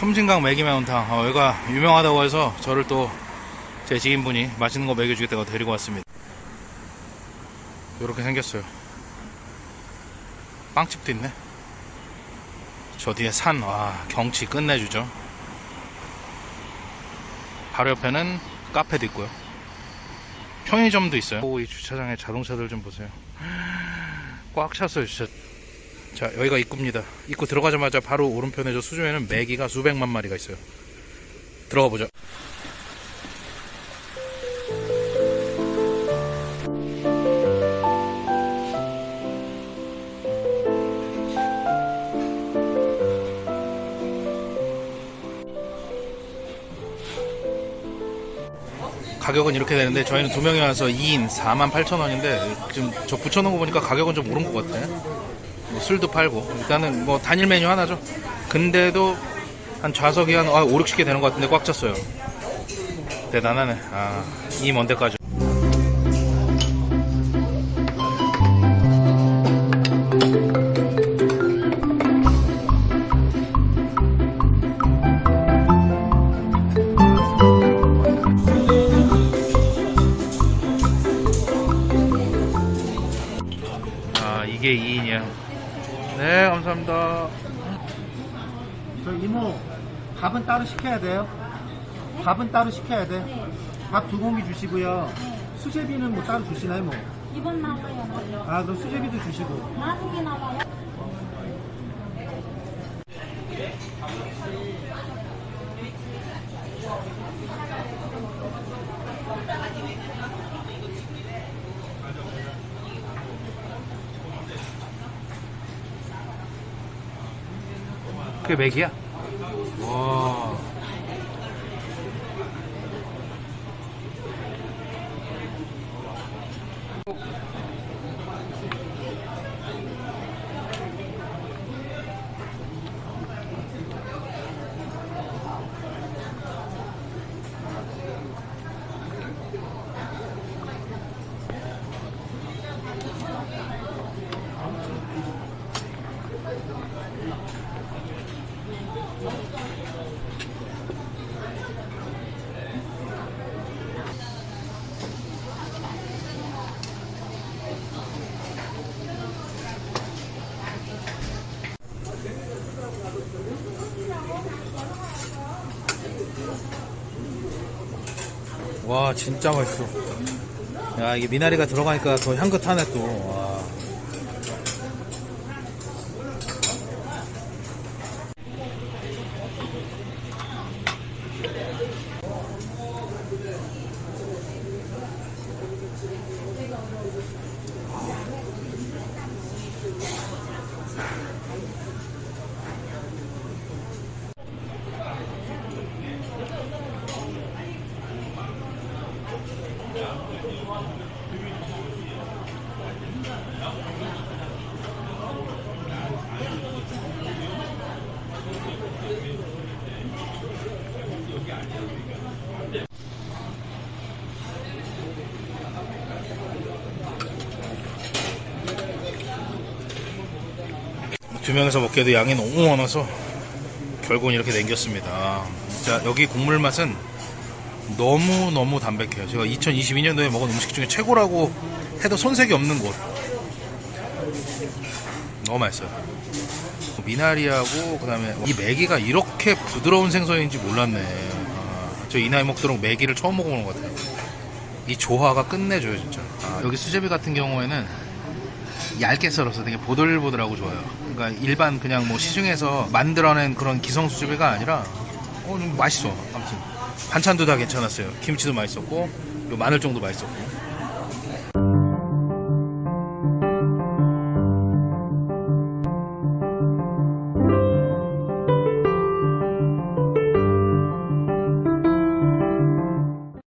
섬진강 매기매운탕. 어, 여기가 유명하다고 해서 저를 또 제 지인분이 맛있는 거 먹여주겠다고 데리고 왔습니다. 이렇게 생겼어요. 빵집도 있네. 저 뒤에 산, 와 경치 끝내주죠. 바로 옆에는 카페도 있고요. 편의점도 있어요. 오, 이 주차장에 자동차들 좀 보세요. 꽉 찼어요 진짜 자 여기가 입구입니다. 입구 들어가자마자 바로 오른편에 저 수조에는 메기가 수백만 마리가 있어요. 들어가 보죠. 가격은 이렇게 되는데 저희는 두 명이 와서 2인 4만 8천 원인데 지금 저 붙여놓은 거 보니까 가격은 좀 오른 것 같아 뭐 술도 팔고. 일단은 뭐 단일 메뉴 하나죠. 근데도 한 좌석이 한 5, 60개 되는 것 같은데 꽉 찼어요. 대단하네. 아 이 먼 데까지. 아 이게 2인이야 네 감사합니다 저 이모 밥은 따로 시켜야 돼요? 밥은 따로 시켜야 돼? 밥두 공기 주시고요. 수제비는 뭐 따로 주시나요 뭐? 이번 나와요. 아 그럼 수제비도 주시고. 나중에 나와요. 그게 맥이야? 와 와 진짜 맛있어. 야 이게 미나리가 들어가니까 더 향긋하네 또 와. 두 명에서 먹기에도 양이 너무 많아서 결국은 이렇게 남겼습니다. 진짜 여기 국물 맛은 너무 너무 담백해요. 제가 2022년도에 먹은 음식 중에 최고라고 해도 손색이 없는 곳. 너무 맛있어요. 미나리하고 그 다음에 이 메기가 이렇게 부드러운 생선인지 몰랐네. 아, 저이 나이 먹도록 메기를 처음 먹어보는 것 같아요. 이 조화가 끝내줘요 진짜. 아, 여기 수제비 같은 경우에는 얇게 썰어서 되게 보들보들하고 좋아요. 그러니까 일반 그냥 뭐 시중에서 만들어낸 그런 기성 수제비가 아니라 어, 좀 맛있어. 아무튼 반찬도 다 괜찮았어요. 김치도 맛있었고 요 마늘 정도 맛있었고